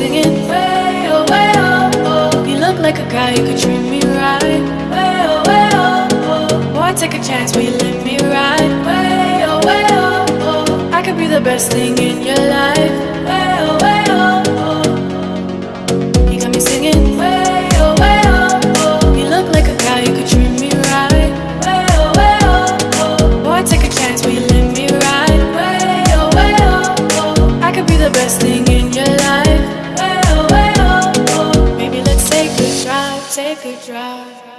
singing way oh way oh oh. You look like a guy who could treat me right. Way oh way oh oh. Boy, take a chance, will you let me ride? Way oh way oh oh. I could be the best thing in your life. Way oh way oh oh. You got me singing way oh way oh oh. You look like a guy could treat me right. Way oh way oh oh. Boy, take a chance, will you let me ride? Way oh way oh oh. I could be the best thing in your life. Take a drive.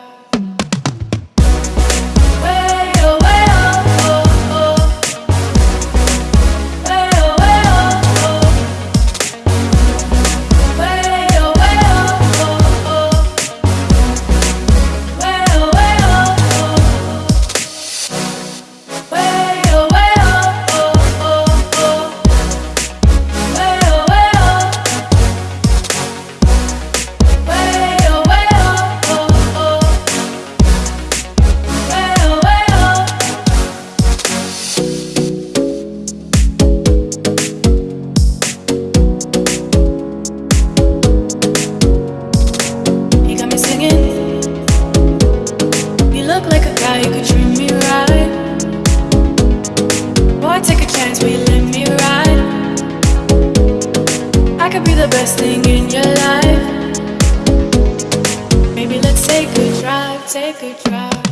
The best thing in your life. Maybe let's take a drive, take a drive.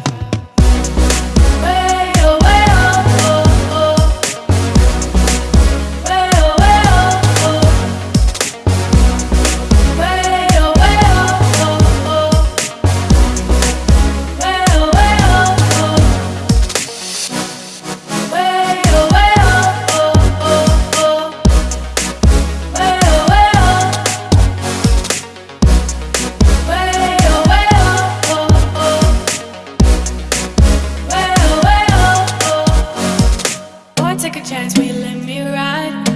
Take a chance, will you let me ride?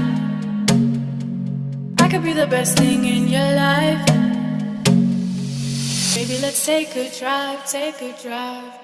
I could be the best thing in your life. Maybe let's take a drive, take a drive.